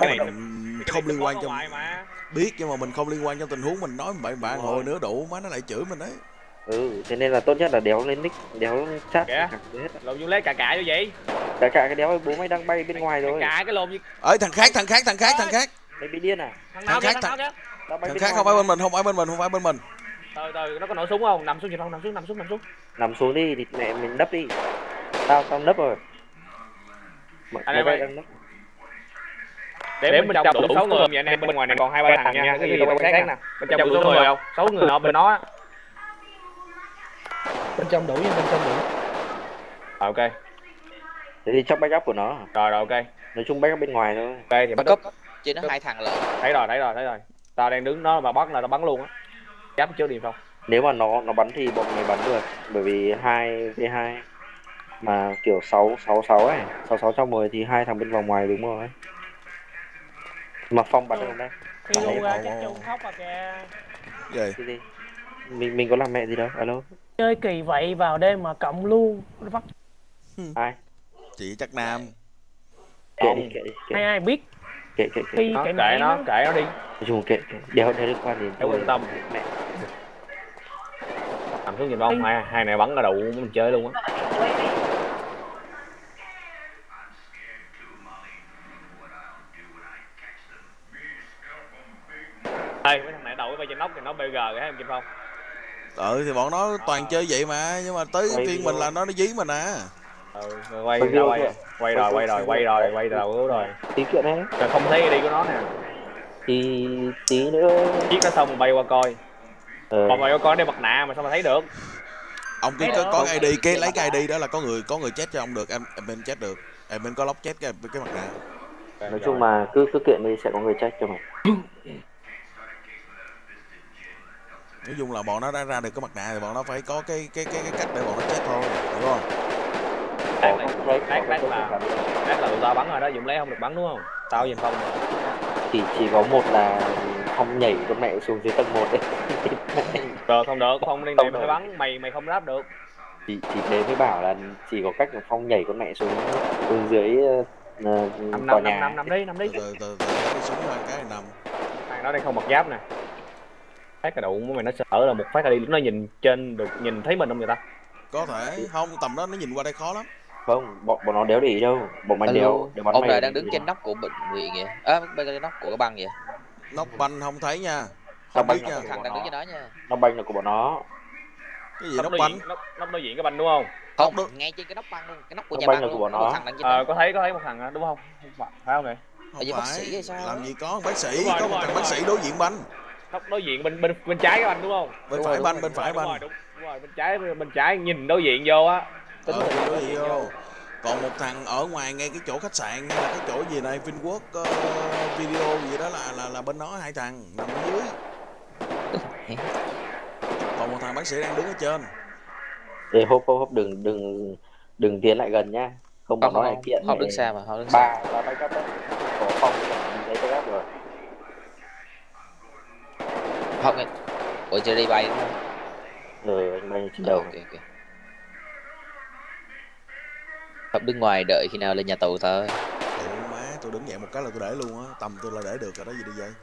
cái này không liên quan trong biết nhưng mà mình không liên quan trong tình huống mình nói bậy bạ Đúng ngồi nữa đủ má nó lại chửi mình đấy ừ thế nên là tốt nhất là đéo lên nick đéo chat Kìa. hết lộn vô lấy cả cả như vậy. Cả cả cái đéo bố mày đang bay bên ngoài rồi. cả cái lộn như ấy thằng khác thằng khác thằng khác thằng khác. Mày bị điên à? Thằng nào Thằng khác, thằng khác không phải bên mình không phải bên mình không phải bên mình. Từ từ nó có nổ súng không? Nằm xuống chưa không? Nằm xuống nằm xuống nằm xuống. Nằm xuống đi thì mẹ mình nấp đi. Tao tao nấp rồi. Mày- đang nấp để bên trong đủ sáu người. vậy anh em bên ngoài này còn hai ba thằng nha. Cái gì quan sát nè bên trong đủ số người không? sáu người nọ bên nó á. bên trong đủ nha bên trong đủ. Ờ, ok. Thì trong backup của nó. Rồi rồi ok. Nói chung backup bên ngoài thôi. Ok thì backup. trên nó hai thằng lận. Thấy rồi thấy rồi thấy rồi. Tao đang đứng đó mà bắt là tao bắn luôn á. Giáp trước đi không? Nếu mà nó nó bắn thì bọn mày bắn được. Bởi vì hai v hai. Mà kiểu sáu sáu sáu ấy. Sáu sáu trong mười thì hai thằng bên vòng ngoài đúng rồi mà phong bắn được không đây đi Bắn luôn đấy, ra chắc chung khóc à kìa. Về cái gì? Mình mình có làm mẹ gì đâu alo. Chơi kỳ vậy vào đêm mà cộng luôn vắt ai? Chị chắc nam. Kệ đi kệ đi ai ai biết? Kệ kệ kệ. Khi nó kệ kệ nó kệ nó đi. Chung kệ kệ. Đéo đéo liên quan đến Đéo quan tâm. mẹ. Nằm xuống nhìn không hai hai này bắn cái đầu mình chơi luôn á đây mấy thằng này đậu bay trên nóc thì nó BG cái thấy em chim không ừ thì bọn nó toàn chơi vậy mà nhưng mà tới Quay phiên mình là nó nó dí mình à. Ừ rồi quay Quay quay quay rồi quay rồi quay rồi quay đầu cứu rồi. Tí kiện đấy. Rồi không thấy đi của nó nè. Thì tí nữa. Chiếc nó xong bay qua coi. Ờ, còn bay qua coi đeo mặt nạ mà sao mà thấy được? Ông cứ có, có ID cái lấy cái ID đó là có người có người chết cho ông được em em bên chết được. Em bên có lóc chết cái cái mặt nạ. Nói chung mà cứ cứ kiện đi sẽ có người check cho mày nói chung là bọn nó đã ra được cái mặt nạ thì bọn nó phải có cái cái cái, cái cách để bọn nó chết thôi hiểu không? Có là- check là- tao bắn rồi đó Dũng lấy không được bắn đúng không? Tao nhìn không rồi chỉ chỉ có một là không nhảy con mẹ xuống dưới tầng một đấy. Được không được không liên này mày bắn mày mày không đáp được. Chị chị đấy mới bảo là chỉ có cách là phong nhảy con mẹ xuống xuống dưới uh, năm tòa năm năm nhà. năm năm đi năm đi. Từ từ từ đi xuống qua cái này nằm. Thằng đó đang không mặc giáp nè phát cái đụng của mày nó sợ là một phát là đi. Nó nhìn trên được nhìn thấy mình không người ta? Có thể. Không tầm đó nó nhìn qua đây khó lắm. Không bọn bọn nó đéo để ý đâu. Bọn mày Alo, đéo bắn ông này đang đứng trên nóc của bệnh viện vậy à, bên trên nóc của cái băng vậy nóc banh không thấy nha. Nóc không banh biết nha. thằng đang đứng trên đó nha. Nó banh là của bọn nó. Cái gì nóc nóc banh diện nóc nóc đối diện cái banh đúng không? Không Nóc ngay trên cái nóc băng luôn. Cái nóc của Nóc nhà băng băng của bọn nó. thằng đang trên ờ có thấy có thấy một thằng đó, đúng không? Phải phải không này? Không như bác phải sĩ hay sao? Làm á? gì có bác sĩ Đúng có đúng một thằng đúng bác sĩ đối diện banh nóc đối diện bên bên bên trái cái banh đúng không? Bên Đúng phải rồi, bên phải banh. đúng, đúng rồi bên trái bên trái nhìn đối diện vô á. Tính ờ, là đối diện vô. Còn một thằng ở ngoài ngay cái chỗ khách sạn hay là cái chỗ gì này Vinworld ờ, video gì đó là là là bên nó hai thằng nằm ở dưới. Còn một thằng bác sĩ đang đứng ở trên. Để hốp hốp hốp đừng đừng đừng tiến lại gần nhá. Không bọn không nó không lại kiện không mày. đứng xa mà không đứng xa. ba ba backup đấy có phong với lấy backup rồi không nghe ủa chưa đi bay đúng không? Ừ anh bay trên Ờ, đầu. ok ok. Hợp đứng ngoài đợi khi nào lên nhà tù thôi. Ủa má tôi đứng dậy một cái là tôi để luôn á. Tầm tôi là để được rồi đó gì đi vậy?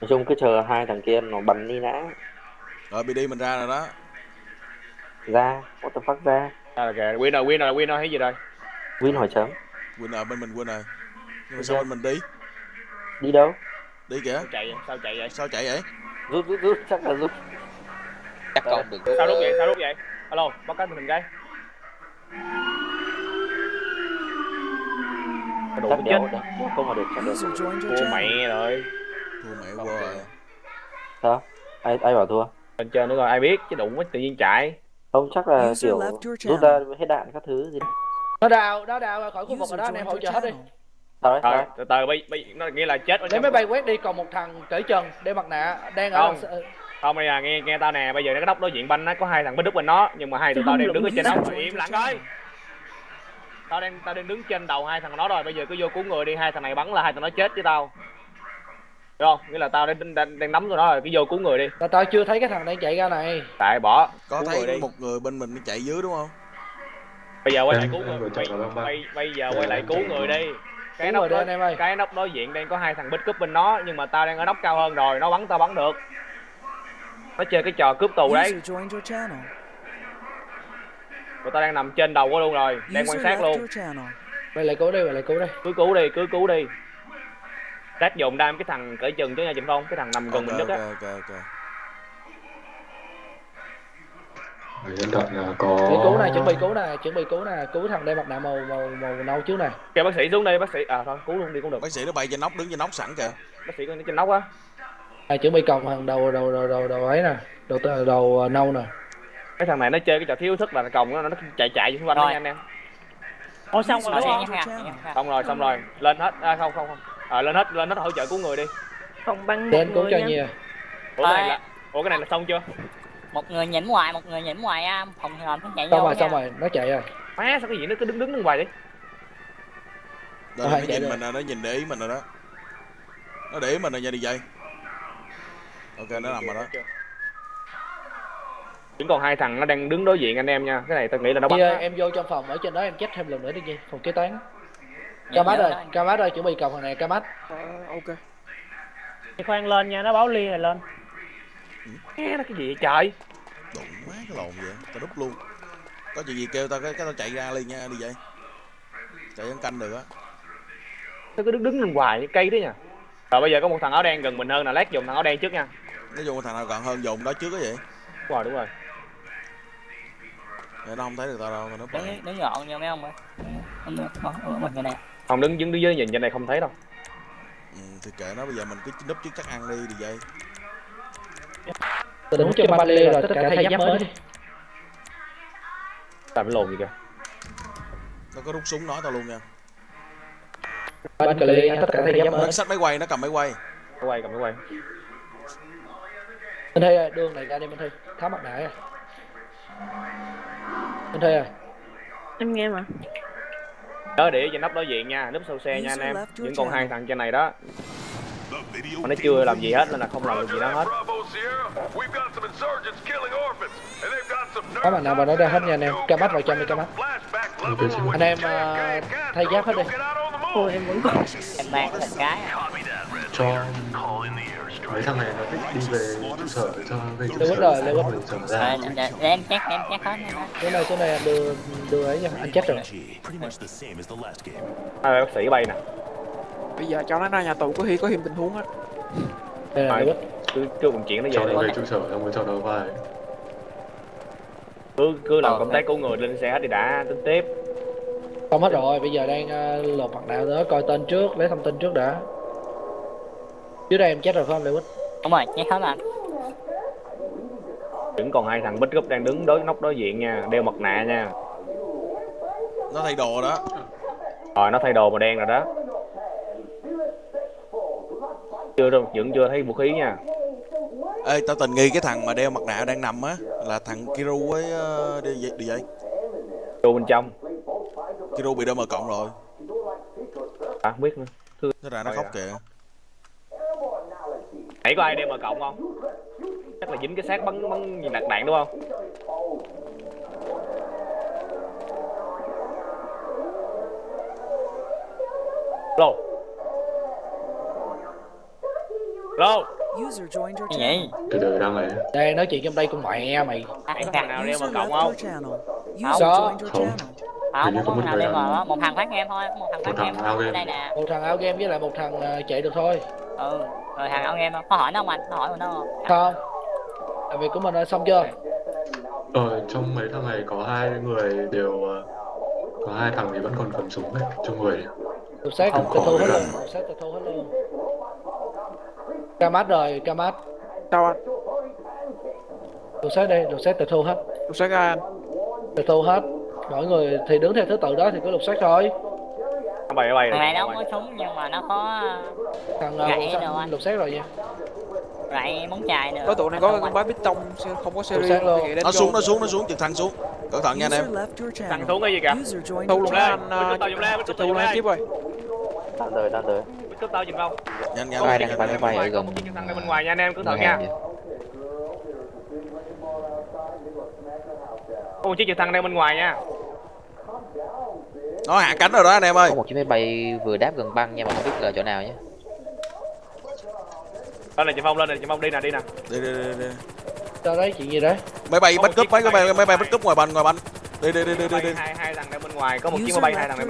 Nói chung cứ chờ hai thằng kia nó bắn đi đã. Rồi BD mình ra rồi đó. Ra what the fuck ra? À, là kìa winner winner là winner hay gì rồi? Win hỏi chấm winner bên mình winner nhưng mà sao bên mình đi? Đi đâu đi kìa. Sao chạy vậy? Sao chạy vậy? Sao chạy vậy? Rút rút rút chắc là rút. Chắc con đừng sao rút vậy? Sao rút vậy? Alo báo cáo mình cái. Cái đủ chết không mà được chắc được. thua mẹ rồi. Thua mẹ Không qua rồi sao ai ai bảo thua? Bên trên nữa rồi ai biết chứ đụng với tự nhiên chạy. Không chắc là kiểu rút ra hết đạn các thứ gì. Nó đào nó đào khỏi khu vực rồi đó anh em hỗ trợ hết đi Thôi, đấy từ từ bây, bây nó nghĩa là chết ở để trong máy bay quét đi còn một thằng cởi trần để mặt nạ đang ở Không. đằng không bây giờ nghe nghe tao nè bây giờ cái nóc đối diện banh nó có hai thằng bích đúc bên nó nhưng mà hai tụi tao đang đứng ở trên nóc im lặng coi tao đang tao đang đứng trên đầu hai thằng nó rồi bây giờ cứ vô cứu người đi hai thằng này bắn là hai thằng nó chết với tao. Được không? Nghĩa là tao đang đang, đang nắm tụi nó rồi cứ vô cứu người đi. Là tao chưa thấy cái thằng đang chạy ra này. Tại bỏ có cứu người thấy đi. một người bên mình nó chạy dưới đúng không? Bây giờ quay lại cứu người bây, bây, giờ quay lại cứu người đi cái nóc đối, anh em ơi. cái nóc đối diện đang có hai thằng bích cướp bên nó nhưng mà tao đang ở nóc cao hơn rồi nó bắn tao bắn được. Nó chơi cái trò cướp tù đấy. Tụi tao đang nằm trên đầu của luôn rồi đang quan sát luôn. Vậy lại cứu đi, vậy lại cứu đi. cứ cứu đi cứ cứu đi. Rát dùng đam cái thằng cởi chừng chứ nha Trịnh Phong cái thằng nằm gần ok mình nhất á. ok ok Người hiện tại là có Để cứu này, chuẩn bị cứu nè, chuẩn bị cứu nè, cứu thằng đeo mặt nạ màu màu màu nâu trước nè. kêu bác sĩ xuống đi bác sĩ à thôi cứu luôn đi cũng được bác sĩ nó bay trên nóc đứng trên nóc sẵn kìa bác sĩ có trên nóc á À, chuẩn bị còng thằng đầu đầu đầu đầu đầu ấy nè, đầu đầu, đầu ờ, nâu nè. cái thằng này nó chơi cái trò thiếu thức là còng nó nó chạy chạy xung quanh đó anh em Ủa xong rồi đúng không? channel. xong rồi xong rồi lên hết à, không không không à, lên hết lên hết hỗ trợ cứu người đi Không băng Đến cứu cho nha. nhiều. ủa cái này Ơi. là ủa cái này là xong chưa một người nhỉnh ngoài một người nhỉnh ngoài á phòng hòm nó chạy Xong vô rồi, xong rồi, nó chạy rồi. má sao cái gì nó cứ đứng đứng đứng hoài đi rồi Hai nó chạy nhìn rồi. mình rồi nó nhìn để ý mình rồi đó nó để ý mình rồi nha đi dây ok nó nằm rồi đó vẫn còn hai thằng nó đang đứng đối diện anh em nha cái này tôi nghĩ là nó bắn Đi ơi, em vô trong phòng ở trên đó em check thêm lần nữa đi Nhi, phòng kế toán. Dạ, Camat dạ, ơi, dạ. Camat ơi, chuẩn bị còng thằng này, Camat. ok. Thì khoan lên nha, nó báo ly rồi lên. Nghe nó cái gì vậy trời? Đụng má cái lồn vậy tao đúp luôn. Có chuyện gì kêu tao cái cái tao chạy ra liền nha đi dây chạy ăn canh được á. Nó cứ đứng đứng lên hoài cây đấy nha. Rồi bây giờ có một thằng áo đen gần mình hơn là lát dùng thằng áo đen trước nha. Nói chung thằng nào còn hơn dùng đó trước cái vậy. Đúng rồi đúng rồi. Để nó không thấy được tao đâu tao núp lại. đứng đứng gọn nha mấy ông ơi. Như này không đứng đứng dưới nhìn trên này không thấy đâu. Ừ, thì kệ nó bây giờ mình cứ núp trước chắc ăn đi đi dây Tôi đứng cho ba lê rồi, tất cả thay giáp mới đi. làm cái lồn gì kìa? Nó có rút súng nói tao luôn nha. Ba cà lê, tất cả thay giáp mới. nó xách máy quay nó cầm máy quay. Cái quay cầm cái quay. Minh Thi ơi, đường này ra đi Minh Thi, tháo mặt nạ à. Minh Thi ơi, Em nghe mà. nhớ để trên nóc đối diện nha. Núp sau xe nha anh em. vẫn còn hai thằng trên này đó. Mà nó chưa làm gì hết nên là không làm được gì đó hết tháo mặt nạ vào nó ra hết nha anh em. Camat vào trong đi. Ok chị Anh em ờ, thay giáp hết đi. Ôi em vẫn còn. em mang một cái à. cho mấy thằng này nó thích đi về trụ sở cho về trụ sở rồi, Quýt. rồi trở Rồi, ra để- em check em check hết nha Cái này, cái này anh đưa, đưa ấy nha, anh chết rồi. hai bác sĩ bay nè Bây giờ cho nó ra nhà tù có khi có thêm tình huống á. Đây là. Cứ cứ vận chuyển nó cho về nó đi về trụ sở xong rồi cho nó vai. Cứ cứ làm Ờ, công tác cứu người lên xe hết đi đã tính tiếp. Xong hết rồi, bây giờ đang ờ, lột mặt nạ nữa, coi tên trước, lấy thông tin trước đã. Dưới đây em chết rồi phải không Lưu Quýt? đúng rồi check hết mà vẫn còn hai thằng bích gúp đang đứng đối nóc đối diện nha đeo mặt nạ nha. Nó thay đồ đó. Rồi nó thay đồ màu đen rồi đó. Chưa đâu vẫn chưa thấy vũ khí nha ê tao tình nghi cái thằng mà đeo mặt nạ đang nằm á là thằng Kiru với uh, đi, đi dây vô bên trong. Kiru bị đâm mở cộng rồi. À không biết nữa. Thế ra nó khóc kìa. Nãy có ai đem mà cộng không? Chắc là dính cái xác bắn bắn gì nạt đạn đúng không? Lô lô cái gì từ từ đang ấy Đây nói chuyện trong đây con mẹ mày. có thằng thằng nào đeo mà cộng không your channel. User Có. joined your Không. channel. à, Hình như một có đem nào- mà một thằng phát game thôi một thằng phát thằng game game. đây nè Một thằng áo game với lại một thằng ờ, chạy được thôi. ừ rồi thằng ao game có hỏi nó không anh có hỏi của nó không Không. Làm việc của mình đã xong chưa? ờ trong mấy thằng này có hai người đều ờ, có hai thằng thì vẫn còn cầm súng đấy trong người xác Không tịch thu hết luôn. Xác tịch thu hết luôn. Camat rồi, Camat. Sao anh? Lục xác đây, lục xác tịch thu hết. Lục xác ai anh? Tịch thu hết. Mọi người thì đứng theo thứ tự đó thì cứ lục xác thôi. nó bay nó bay thằng này nó không có súng nhưng mà nó có Thằng Gãy uh, đâu anh. lục xác rồi nha. gậy móng chài nữa Có tụi này có con bá bít tông không có series. luôn. nó xuống nó xuống nó xuống trực thăng xuống cẩn thận nha anh em thằng xuống cái gì kìa Thu luôn đó anh. Tao thu lên lên. tiếp rồi. Đang đời, đang đời. Cướp tao chừng không? Nhanh nhanh. Nhanh, đang nhanh. máy bay ở gần. Có chiếc trực thăng đây bên ngoài nha anh em ngân hàng nha. Có một chiếc trực thăng đây bên ngoài nha. Nó hạ cánh rồi đó anh em ơi. Có một chiếc máy bay vừa đáp gần băng nhưng mà không biết là chỗ nào nhé. Lên này chị phong lên này chị phong đi nè đi nè. Đi đi đi, đi. Sao đấy chuyện gì đấy? máy bay bắt cướp chiếc mấy cái máy bay máy bay bắt cướp ngoài banh ngoài banh. Đi đi đi đi đi, đi. hai hai thằng đang bên ngoài có một chiếc máy bay hai thằng đang bên